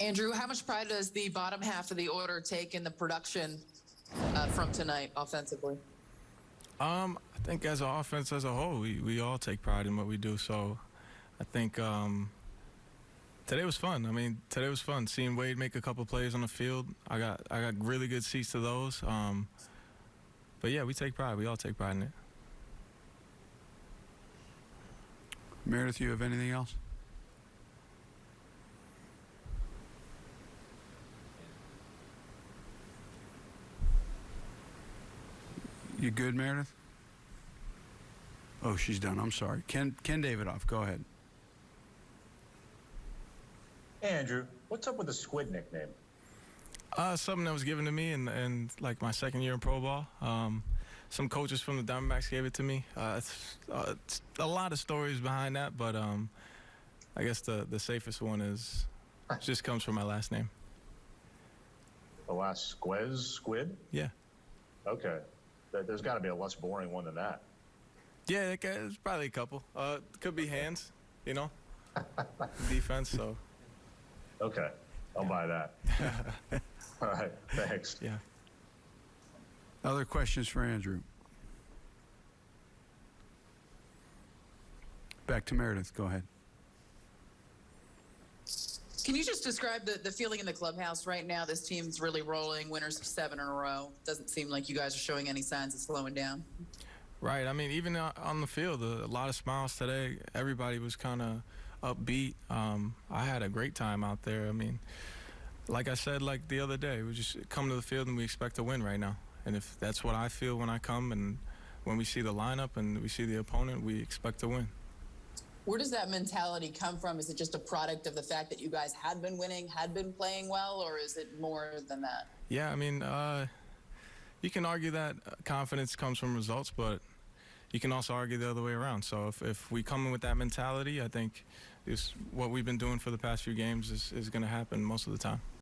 Andrew, how much pride does the bottom half of the order take in the production uh, from tonight offensively? Um, I think as an offense as a whole, we, we all take pride in what we do. So I think um, today was fun. I mean, today was fun. Seeing Wade make a couple plays on the field, I got I got really good seats to those. Um, but yeah, we take pride. We all take pride in it. Meredith, you have anything else? You good, Meredith? Oh, she's done. I'm sorry. Ken Ken Davidoff, go ahead. Hey, Andrew, what's up with the squid nickname? Uh, something that was given to me in, in like my second year in pro ball. Um, some coaches from the Diamondbacks gave it to me. Uh, it's, uh, it's a lot of stories behind that, but um, I guess the, the safest one is just comes from my last name. The last squez squid? Yeah. Okay. There- There's got to be a less boring one than that. Yeah, there's probably a couple. Uh, could be hands, you know, defense. So Okay. I'll buy that. All right. Thanks. yeah. Other questions for Andrew? Back to Meredith. Go ahead. Can you just describe the, the feeling in the clubhouse right now? This team's really rolling, winners of seven in a row. Doesn't seem like you guys are showing any signs of slowing down. Right. I mean, even on the field, a, a lot of smiles today. Everybody was kind of upbeat. Um, I had a great time out there. I mean, like I said, like the other day, we just come to the field and we expect to win right now. And if that's what I feel when I come and when we see the lineup and we see the opponent, we expect to win. Where does that mentality come from? Is it just a product of the fact that you guys had been winning, had been playing well, or is it more than that? Yeah, I mean, uh, you can argue that uh, confidence comes from results, but you can also argue the other way around. So if, if we come in with that mentality, I think what we've been doing for the past few games is, is going to happen most of the time.